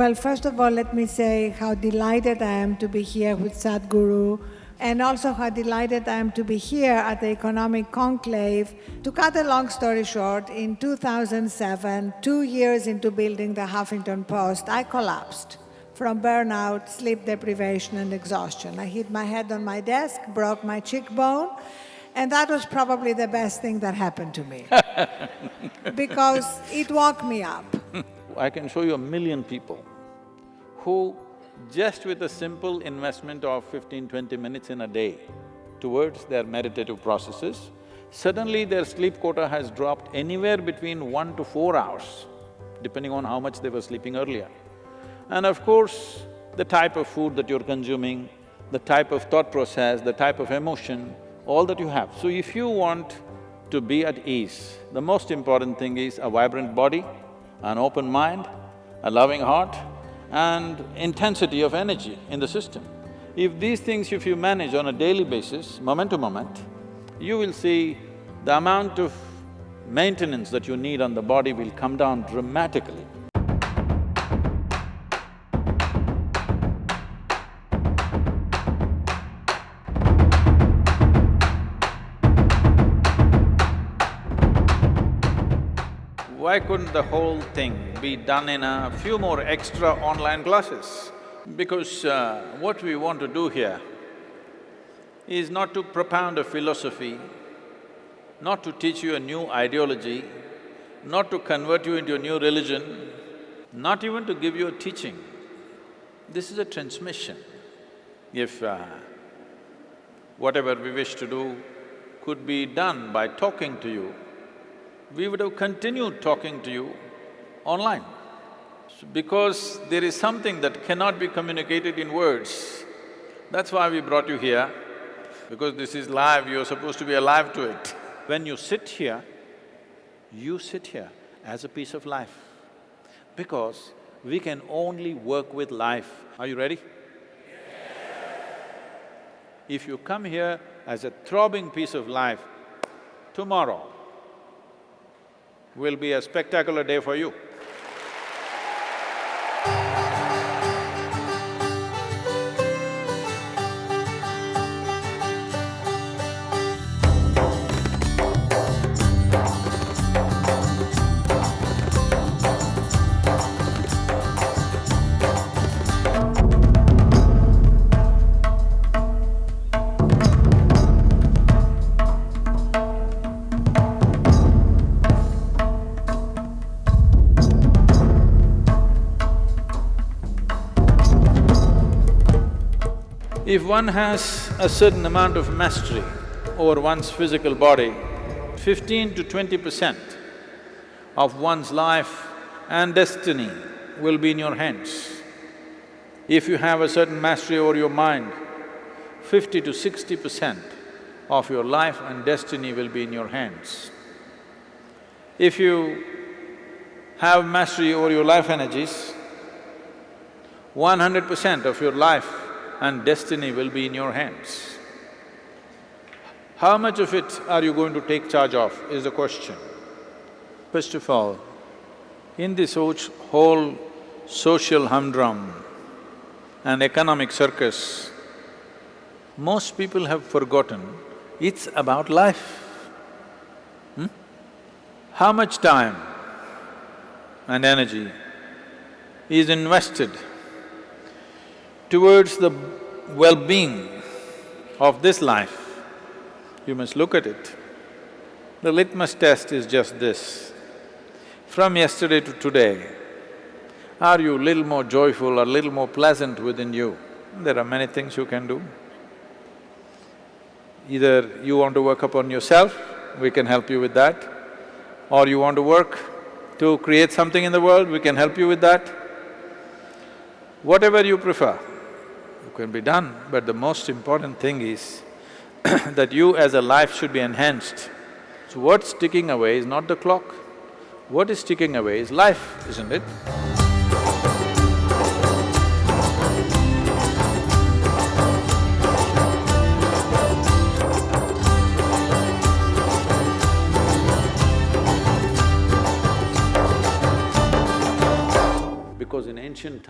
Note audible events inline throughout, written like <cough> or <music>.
Well, first of all, let me say how delighted I am to be here with Sadhguru and also how delighted I am to be here at the Economic Conclave. To cut a long story short, in 2007, two years into building the Huffington Post, I collapsed from burnout, sleep deprivation, and exhaustion. I hit my head on my desk, broke my cheekbone, and that was probably the best thing that happened to me <laughs> because it woke me up. I can show you a million people who just with a simple investment of 15, 20 minutes in a day towards their meditative processes, suddenly their sleep quota has dropped anywhere between one to four hours, depending on how much they were sleeping earlier. And of course, the type of food that you're consuming, the type of thought process, the type of emotion, all that you have. So if you want to be at ease, the most important thing is a vibrant body, an open mind, a loving heart, and intensity of energy in the system. If these things if you manage on a daily basis, moment to moment, you will see the amount of maintenance that you need on the body will come down dramatically. Why couldn't the whole thing be done in a few more extra online classes? Because uh, what we want to do here is not to propound a philosophy, not to teach you a new ideology, not to convert you into a new religion, not even to give you a teaching. This is a transmission. If uh, whatever we wish to do could be done by talking to you, we would have continued talking to you online. Because there is something that cannot be communicated in words. That's why we brought you here, because this is live, you're supposed to be alive to it. When you sit here, you sit here as a piece of life. Because we can only work with life. Are you ready? If you come here as a throbbing piece of life, tomorrow will be a spectacular day for you. If one has a certain amount of mastery over one's physical body, fifteen to twenty percent of one's life and destiny will be in your hands. If you have a certain mastery over your mind, fifty to sixty percent of your life and destiny will be in your hands. If you have mastery over your life energies, one hundred percent of your life and destiny will be in your hands. How much of it are you going to take charge of is the question. First of all, in this whole social humdrum and economic circus, most people have forgotten it's about life. Hmm? How much time and energy is invested towards the well-being of this life, you must look at it. The litmus test is just this. From yesterday to today, are you a little more joyful or little more pleasant within you? There are many things you can do. Either you want to work upon yourself, we can help you with that, or you want to work to create something in the world, we can help you with that. Whatever you prefer can be done, but the most important thing is <coughs> that you as a life should be enhanced. So what's ticking away is not the clock, what is ticking away is life, isn't it?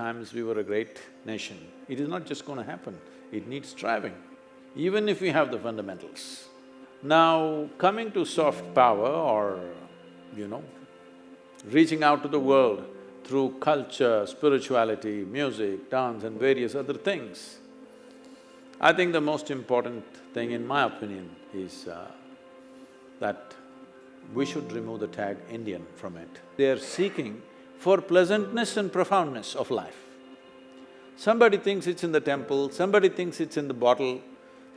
Times we were a great nation. It is not just going to happen, it needs striving, even if we have the fundamentals. Now, coming to soft power or, you know, reaching out to the world through culture, spirituality, music, dance and various other things, I think the most important thing in my opinion is uh, that we should remove the tag Indian from it. They are seeking for pleasantness and profoundness of life. Somebody thinks it's in the temple, somebody thinks it's in the bottle,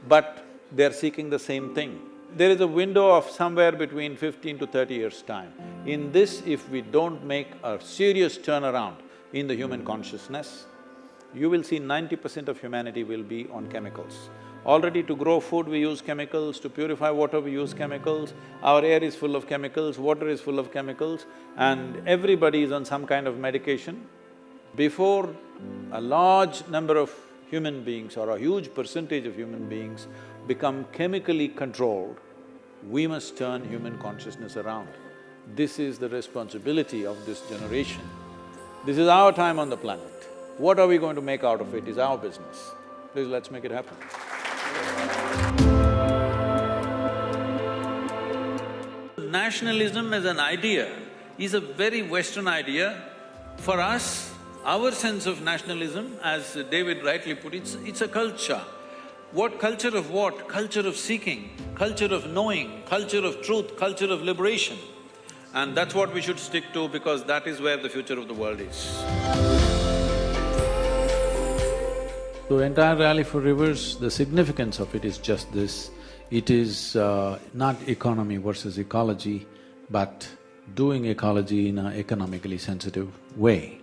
but they're seeking the same thing. There is a window of somewhere between fifteen to thirty years' time. In this, if we don't make a serious turnaround in the human consciousness, you will see ninety percent of humanity will be on chemicals. Already to grow food we use chemicals, to purify water we use chemicals, our air is full of chemicals, water is full of chemicals and everybody is on some kind of medication. Before a large number of human beings or a huge percentage of human beings become chemically controlled, we must turn human consciousness around. This is the responsibility of this generation. This is our time on the planet. What are we going to make out of it is our business. Please, let's make it happen. Nationalism as an idea is a very Western idea. For us, our sense of nationalism, as David rightly put, it's, it's a culture. What culture of what? Culture of seeking, culture of knowing, culture of truth, culture of liberation. And that's what we should stick to because that is where the future of the world is. The entire Rally for Rivers, the significance of it is just this, it is uh, not economy versus ecology, but doing ecology in an economically sensitive way.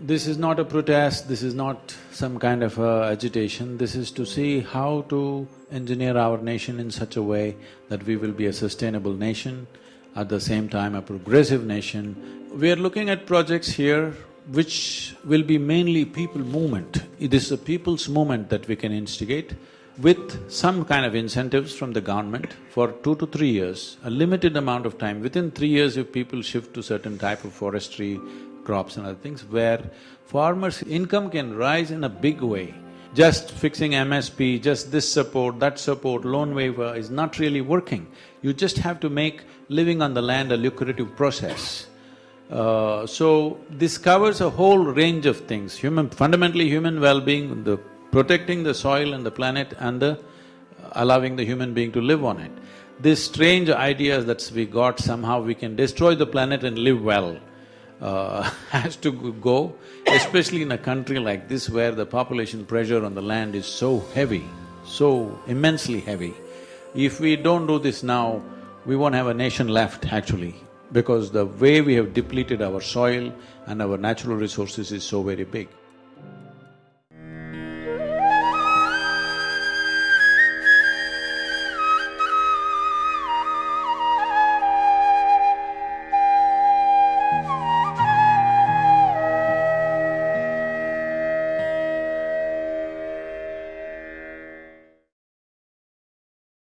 This is not a protest, this is not some kind of agitation, this is to see how to engineer our nation in such a way that we will be a sustainable nation, at the same time a progressive nation. We are looking at projects here which will be mainly people movement. It is a people's movement that we can instigate with some kind of incentives from the government for two to three years, a limited amount of time. Within three years, if people shift to certain type of forestry, crops and other things, where farmers' income can rise in a big way. Just fixing MSP, just this support, that support, loan waiver is not really working. You just have to make living on the land a lucrative process. Uh, so, this covers a whole range of things, human… fundamentally human well-being, the protecting the soil and the planet and the allowing the human being to live on it. This strange ideas that we got somehow we can destroy the planet and live well uh, <laughs> has to go, especially in a country like this where the population pressure on the land is so heavy, so immensely heavy. If we don't do this now, we won't have a nation left actually because the way we have depleted our soil and our natural resources is so very big.